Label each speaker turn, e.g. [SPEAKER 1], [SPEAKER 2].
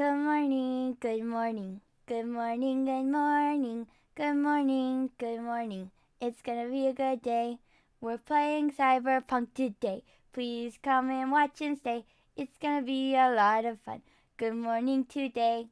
[SPEAKER 1] Good morning, good morning, good morning, good morning, good morning, good morning. It's gonna be a good day. We're playing Cyberpunk today. Please come and watch and stay. It's gonna be a lot of fun. Good morning today.